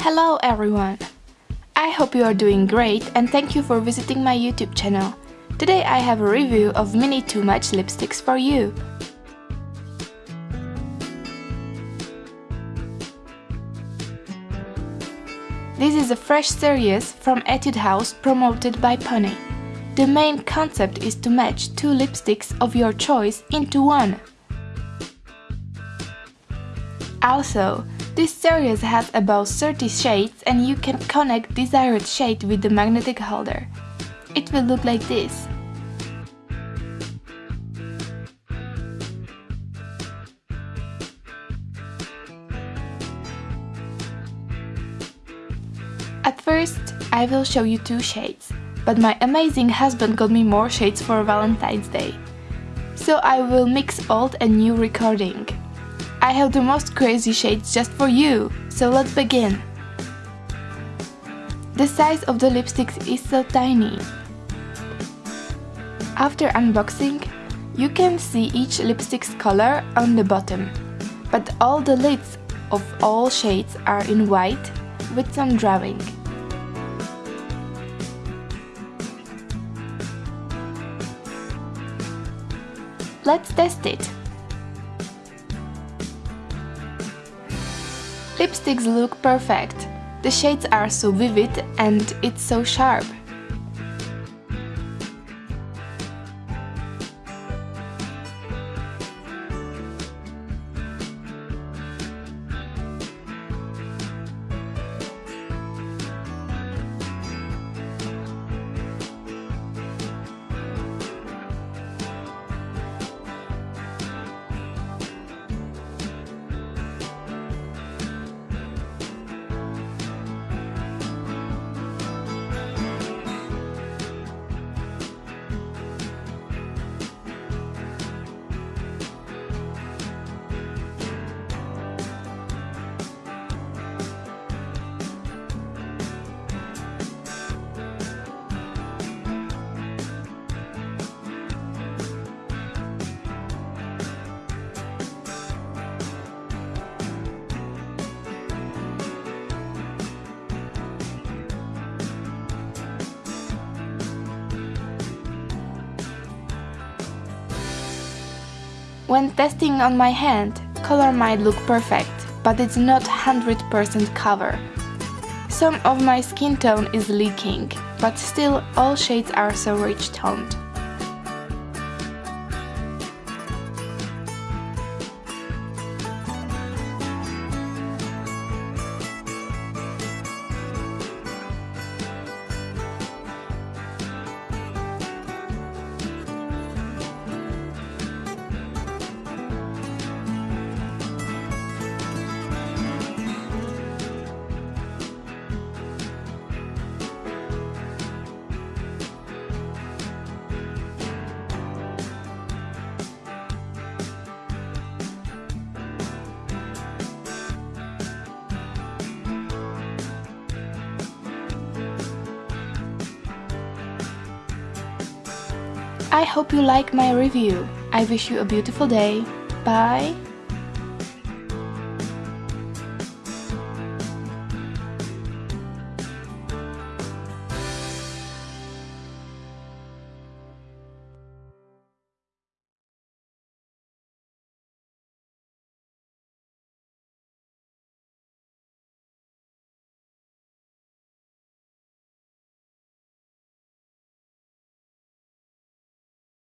Hello everyone! I hope you are doing great and thank you for visiting my YouTube channel. Today I have a review of Mini Two Much lipsticks for you. This is a fresh series from Etude House promoted by Pony. The main concept is to match two lipsticks of your choice into one. Also, this series has about 30 shades and you can connect desired shade with the magnetic holder. It will look like this. At first, I will show you two shades, but my amazing husband got me more shades for Valentine's Day. So I will mix old and new recording. I have the most crazy shades just for you, so let's begin. The size of the lipsticks is so tiny. After unboxing, you can see each lipstick's color on the bottom, but all the lids of all shades are in white with some drawing. Let's test it! Lipsticks look perfect. The shades are so vivid and it's so sharp. When testing on my hand, color might look perfect, but it's not 100% cover. Some of my skin tone is leaking, but still all shades are so rich toned. I hope you like my review. I wish you a beautiful day. Bye!